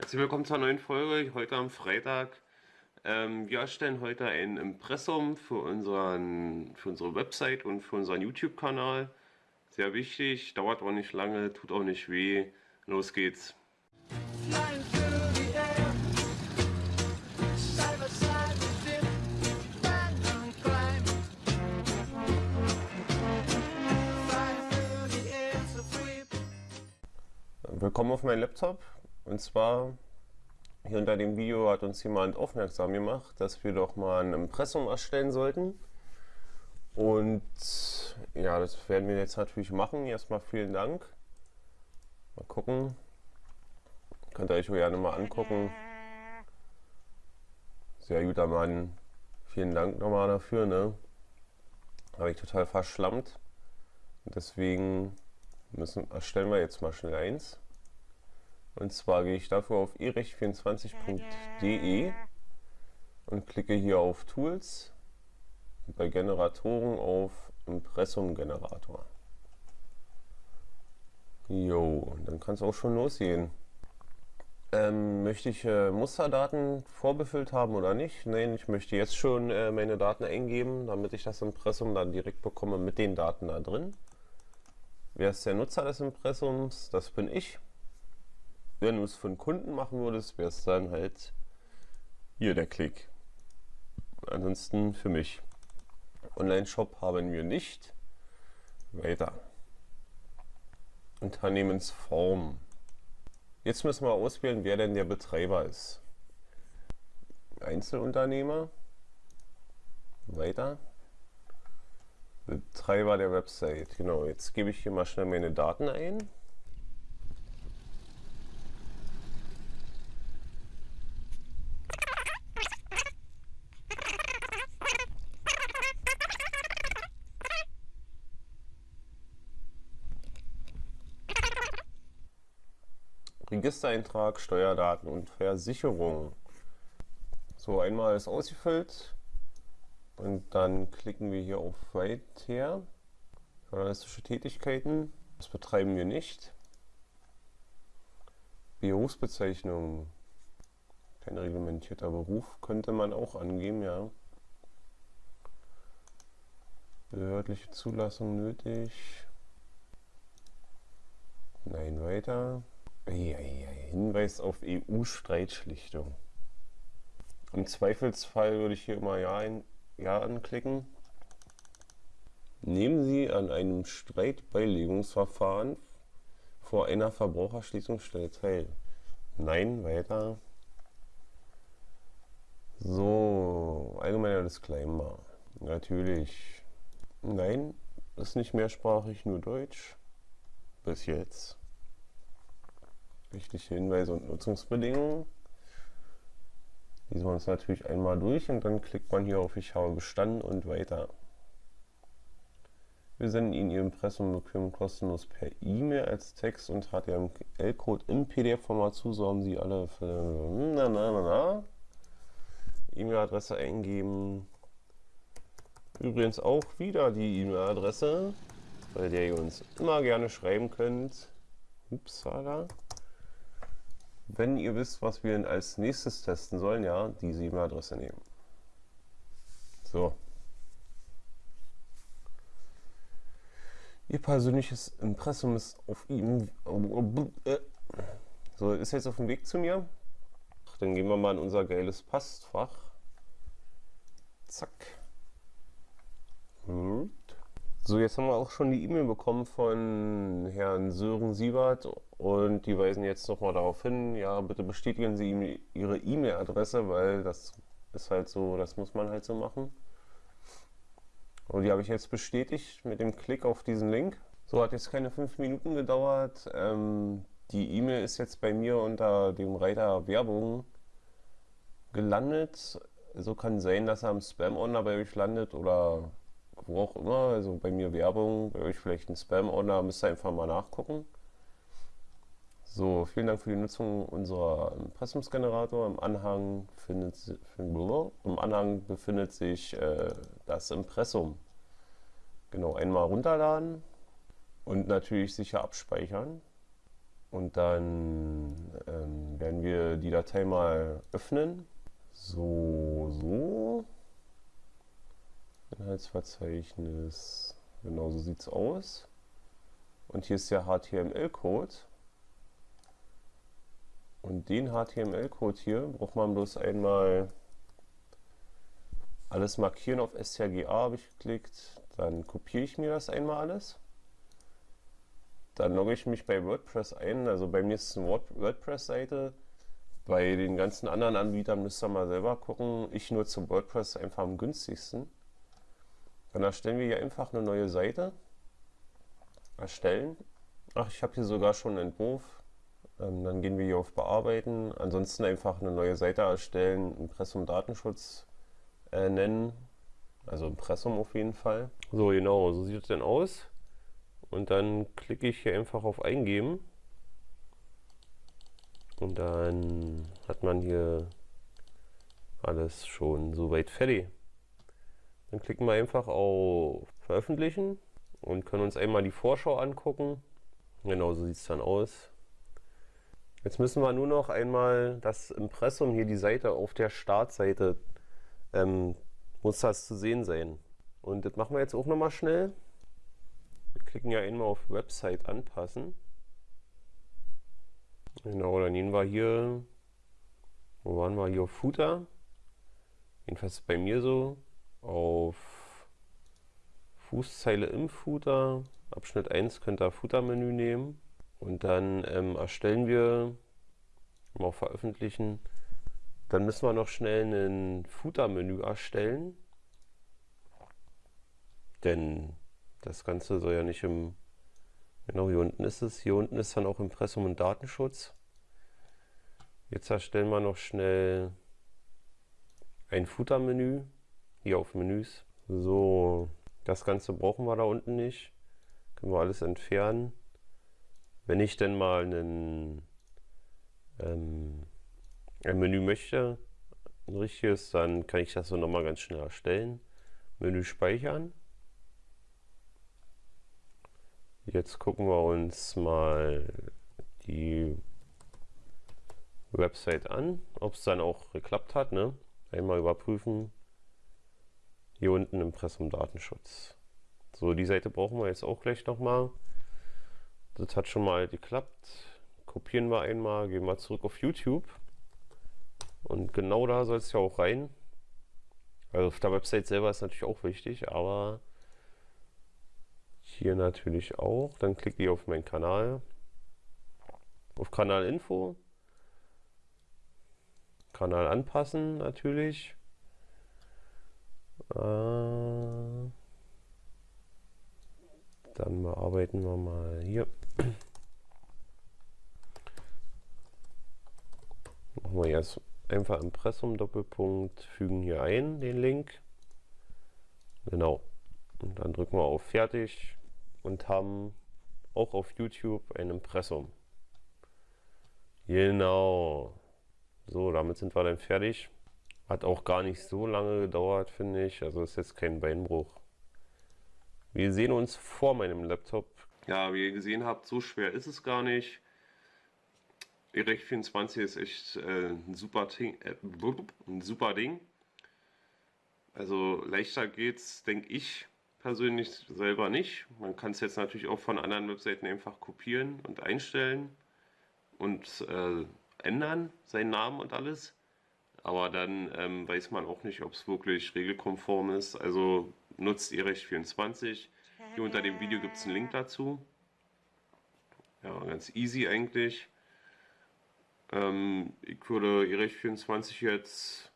Herzlich willkommen zur neuen Folge, heute am Freitag. Ähm, wir erstellen heute ein Impressum für, unseren, für unsere Website und für unseren YouTube-Kanal. Sehr wichtig, dauert auch nicht lange, tut auch nicht weh. Los geht's. Willkommen auf meinem Laptop. Und zwar, hier unter dem Video hat uns jemand aufmerksam gemacht, dass wir doch mal ein Impressum erstellen sollten. Und ja, das werden wir jetzt natürlich machen. Erstmal vielen Dank. Mal gucken. Könnt ihr euch gerne mal angucken. Sehr guter Mann. Vielen Dank nochmal dafür. Ne? Habe ich total verschlammt. Deswegen müssen, erstellen wir jetzt mal schnell eins. Und zwar gehe ich dafür auf erecht24.de und klicke hier auf Tools und bei Generatoren auf Impressum-Generator. Jo, dann kann es auch schon losgehen. Ähm, möchte ich äh, Musterdaten vorbefüllt haben oder nicht? Nein, ich möchte jetzt schon äh, meine Daten eingeben, damit ich das Impressum dann direkt bekomme mit den Daten da drin. Wer ist der Nutzer des Impressums? Das bin ich. Wenn du es einen Kunden machen würdest, wäre es dann halt hier der Klick. Ansonsten für mich. Online-Shop haben wir nicht. Weiter. Unternehmensform. Jetzt müssen wir auswählen, wer denn der Betreiber ist. Einzelunternehmer. Weiter. Betreiber der Website. Genau, jetzt gebe ich hier mal schnell meine Daten ein. Registereintrag, Steuerdaten und Versicherung. So, einmal ist ausgefüllt und dann klicken wir hier auf Weiter. Journalistische Tätigkeiten, das betreiben wir nicht. Berufsbezeichnung, kein reglementierter Beruf, könnte man auch angeben, ja. Behördliche Zulassung nötig. Nein, weiter. Hinweis auf EU-Streitschlichtung. Im Zweifelsfall würde ich hier immer Ja, ein, ja anklicken. Nehmen Sie an einem Streitbeilegungsverfahren vor einer Verbraucherschließungsstelle teil. Nein, weiter. So, allgemeiner Disclaimer. Natürlich. Nein, ist nicht mehrsprachig, nur Deutsch. Bis jetzt. Rechtliche Hinweise und Nutzungsbedingungen. Lesen wir uns natürlich einmal durch und dann klickt man hier auf Ich habe bestanden und weiter. Wir senden Ihnen Ihr Impressum bequem kostenlos per E-Mail als Text und HTML-Code im PDF-Format zu. So haben Sie alle für na, na, na, na. E-Mail-Adresse eingeben. Übrigens auch wieder die E-Mail-Adresse, bei der ihr uns immer gerne schreiben könnt. Upsala. Wenn ihr wisst, was wir als nächstes testen sollen, ja, diese E-Mail-Adresse nehmen. So. Ihr persönliches Impressum ist auf ihm. So, ist jetzt auf dem Weg zu mir. Dann gehen wir mal in unser geiles Passfach. Zack. Gut. So, jetzt haben wir auch schon die E-Mail bekommen von Herrn Sören Siebert und die weisen jetzt nochmal darauf hin, ja, bitte bestätigen Sie Ihre E-Mail-Adresse, weil das ist halt so, das muss man halt so machen. Und die habe ich jetzt bestätigt mit dem Klick auf diesen Link. So, hat jetzt keine fünf Minuten gedauert. Ähm, die E-Mail ist jetzt bei mir unter dem Reiter Werbung gelandet. So kann sein, dass er im Spam-Ordner bei euch landet oder wo auch immer, also bei mir Werbung, bei euch vielleicht ein Spam-Ordner, müsst ihr einfach mal nachgucken. So, vielen Dank für die Nutzung unserer Impressumsgenerator. Im Anhang, findet, im Anhang befindet sich äh, das Impressum. Genau, einmal runterladen und natürlich sicher abspeichern. Und dann ähm, werden wir die Datei mal öffnen. So, so. Inhaltsverzeichnis. Genau so sieht es aus. Und hier ist der HTML-Code. Und den HTML-Code hier braucht man bloß einmal alles markieren auf strga habe ich geklickt. Dann kopiere ich mir das einmal alles. Dann logge ich mich bei WordPress ein. Also bei mir ist es eine WordPress-Seite. Bei den ganzen anderen Anbietern müsst ihr mal selber gucken. Ich nutze WordPress einfach am günstigsten. Dann erstellen wir hier einfach eine neue Seite. Erstellen. Ach, ich habe hier sogar schon einen Entwurf. Ähm, dann gehen wir hier auf Bearbeiten. Ansonsten einfach eine neue Seite erstellen, Impressum Datenschutz äh, nennen. Also Impressum auf jeden Fall. So, genau, so sieht es denn aus. Und dann klicke ich hier einfach auf Eingeben. Und dann hat man hier alles schon soweit fertig. Dann klicken wir einfach auf Veröffentlichen und können uns einmal die Vorschau angucken. Genau so sieht es dann aus. Jetzt müssen wir nur noch einmal das Impressum hier, die Seite auf der Startseite, ähm, muss das zu sehen sein. Und das machen wir jetzt auch nochmal schnell. Wir klicken ja einmal auf Website anpassen. Genau, dann gehen wir hier, wo waren wir hier auf Footer? Jedenfalls bei mir so, auf Fußzeile im Footer. Abschnitt 1 könnt ihr Footer-Menü nehmen. Und dann ähm, erstellen wir, mal veröffentlichen, dann müssen wir noch schnell ein Footer-Menü erstellen. Denn das Ganze soll ja nicht im... Genau, hier unten ist es. Hier unten ist dann auch Impressum und Datenschutz. Jetzt erstellen wir noch schnell ein Footer-Menü. Hier auf Menüs. So, das Ganze brauchen wir da unten nicht. Können wir alles entfernen. Wenn ich denn mal einen, ähm, ein Menü möchte, ein richtiges, dann kann ich das so nochmal ganz schnell erstellen. Menü speichern. Jetzt gucken wir uns mal die Website an, ob es dann auch geklappt hat. Ne? Einmal überprüfen. Hier unten Impressum Datenschutz. So, die Seite brauchen wir jetzt auch gleich nochmal. Das hat schon mal geklappt. Kopieren wir einmal, gehen wir zurück auf YouTube. Und genau da soll es ja auch rein. Also auf der Website selber ist natürlich auch wichtig, aber hier natürlich auch. Dann klicke ich auf meinen Kanal. Auf Kanalinfo. Kanal anpassen natürlich. Äh, dann bearbeiten wir mal hier. Machen wir jetzt einfach Impressum Doppelpunkt, fügen hier ein den Link. Genau. Und dann drücken wir auf Fertig und haben auch auf YouTube ein Impressum. Genau. So, damit sind wir dann fertig. Hat auch gar nicht so lange gedauert, finde ich. Also ist jetzt kein Beinbruch. Wir sehen uns vor meinem Laptop. Ja, wie ihr gesehen habt, so schwer ist es gar nicht. Erech 24 ist echt äh, ein, super Ding, äh, ein super Ding. Also leichter geht's, denke ich persönlich selber nicht. Man kann es jetzt natürlich auch von anderen Webseiten einfach kopieren und einstellen und äh, ändern, seinen Namen und alles. Aber dann ähm, weiß man auch nicht, ob es wirklich regelkonform ist. Also nutzt ihr Recht 24. Hier unter dem Video gibt es einen Link dazu. Ja, ganz easy eigentlich. Ähm, ich würde Erech 24 jetzt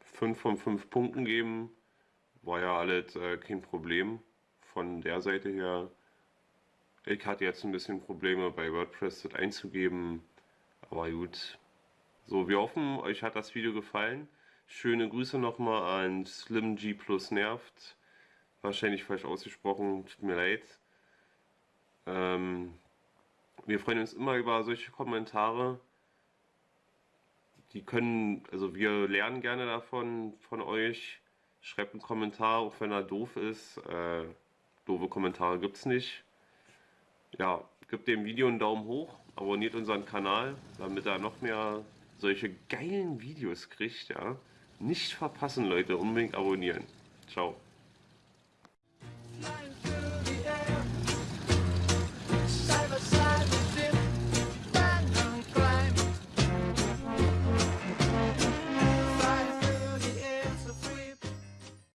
5 von 5 Punkten geben. War ja alles äh, kein Problem von der Seite her. Ich hatte jetzt ein bisschen Probleme bei WordPress das einzugeben, aber gut. So, wir hoffen, euch hat das Video gefallen. Schöne Grüße nochmal an Slim G plus Nervt. Wahrscheinlich falsch ausgesprochen, tut mir leid. Ähm, wir freuen uns immer über solche Kommentare. Die können, also wir lernen gerne davon, von euch. Schreibt einen Kommentar, auch wenn er doof ist. Äh, doofe Kommentare gibt es nicht. Ja, Gebt dem Video einen Daumen hoch, abonniert unseren Kanal, damit er noch mehr solche geilen Videos kriegt. Ja? Nicht verpassen, Leute, unbedingt abonnieren. Ciao.